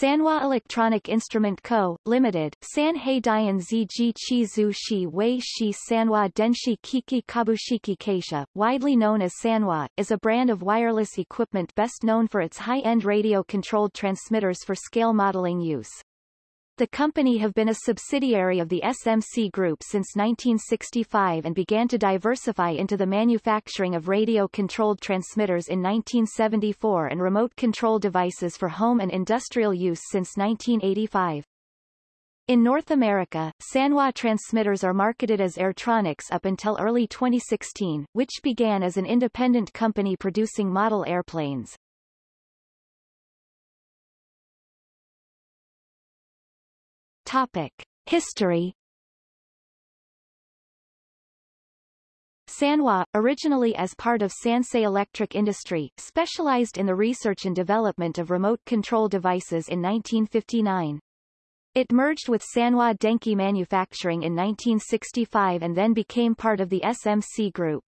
Sanwa Electronic Instrument Co., Limited, Sanhei Dian Ziji Chi Zhu Shi Wei Shi Sanwa Denshi Kiki Kabushiki Kaisha, widely known as Sanwa, is a brand of wireless equipment best known for its high-end radio-controlled transmitters for scale modeling use. The company have been a subsidiary of the SMC Group since 1965 and began to diversify into the manufacturing of radio-controlled transmitters in 1974 and remote control devices for home and industrial use since 1985. In North America, Sanwa transmitters are marketed as Airtronics up until early 2016, which began as an independent company producing model airplanes. Topic. History Sanwa, originally as part of Sansei Electric Industry, specialized in the research and development of remote control devices in 1959. It merged with Sanwa Denki Manufacturing in 1965 and then became part of the SMC Group.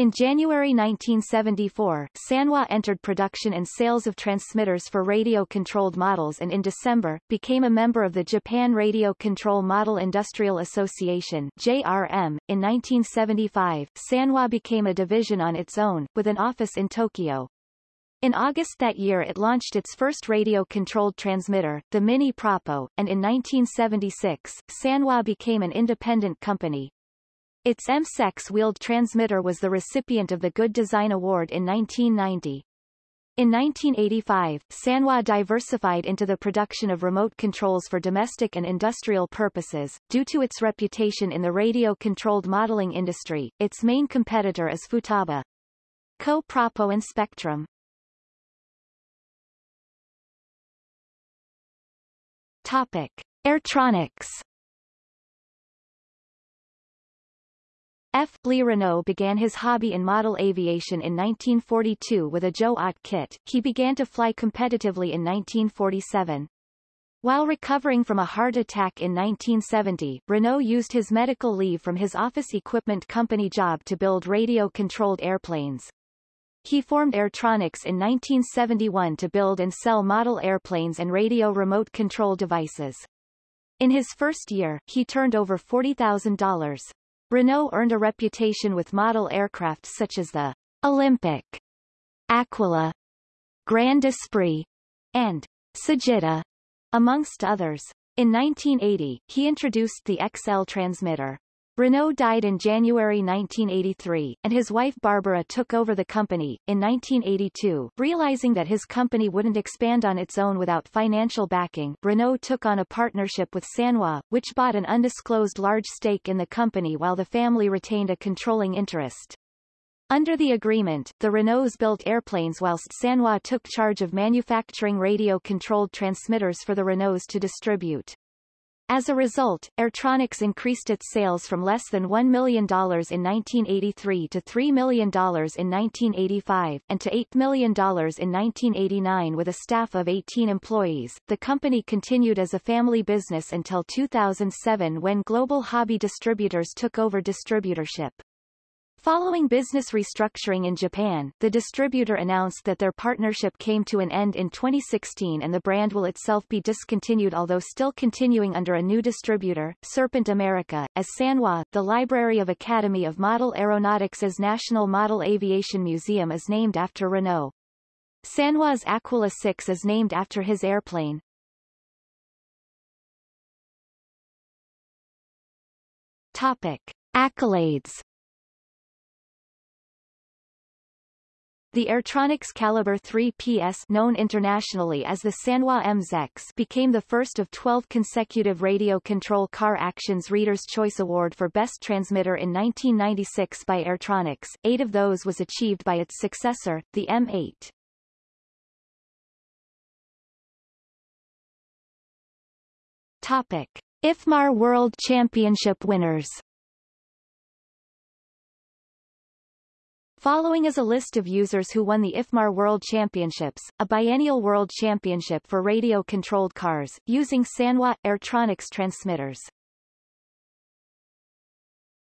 In January 1974, Sanwa entered production and sales of transmitters for radio-controlled models and in December, became a member of the Japan Radio Control Model Industrial Association JRM. In 1975, Sanwa became a division on its own, with an office in Tokyo. In August that year it launched its first radio-controlled transmitter, the Mini Propo, and in 1976, Sanwa became an independent company, its MSEX wheeled transmitter was the recipient of the Good Design Award in 1990. In 1985, Sanwa diversified into the production of remote controls for domestic and industrial purposes. Due to its reputation in the radio-controlled modeling industry, its main competitor is Futaba. KO Propo and Spektrum. Topic. Airtronics F. Lee Renaud began his hobby in model aviation in 1942 with a Joe Ott kit. He began to fly competitively in 1947. While recovering from a heart attack in 1970, Renaud used his medical leave from his office equipment company job to build radio-controlled airplanes. He formed Airtronics in 1971 to build and sell model airplanes and radio remote control devices. In his first year, he turned over $40,000. Renaud earned a reputation with model aircraft such as the Olympic, Aquila, Grand Esprit, and Sagitta, amongst others. In 1980, he introduced the XL transmitter. Renaud died in January 1983, and his wife Barbara took over the company. In 1982, realizing that his company wouldn't expand on its own without financial backing, Renaud took on a partnership with Sanwa, which bought an undisclosed large stake in the company while the family retained a controlling interest. Under the agreement, the Renauds built airplanes whilst Sanwa took charge of manufacturing radio-controlled transmitters for the Renauds to distribute. As a result, Airtronics increased its sales from less than $1 million in 1983 to $3 million in 1985, and to $8 million in 1989 with a staff of 18 employees. The company continued as a family business until 2007 when Global Hobby Distributors took over distributorship. Following business restructuring in Japan, the distributor announced that their partnership came to an end in 2016 and the brand will itself be discontinued although still continuing under a new distributor, Serpent America, as Sanwa. The Library of Academy of Model Aeronautics' National Model Aviation Museum is named after Renaud. Sanwa's Aquila 6 is named after his airplane. Topic. Accolades The Airtronics Caliber 3 PS known internationally as the Sanwa MZEX became the first of 12 consecutive Radio Control Car Actions Reader's Choice Award for Best Transmitter in 1996 by Airtronics. Eight of those was achieved by its successor, the M8. Topic. IFMAR World Championship winners Following is a list of users who won the IFMAR World Championships, a biennial world championship for radio-controlled cars, using Sanwa Airtronics transmitters.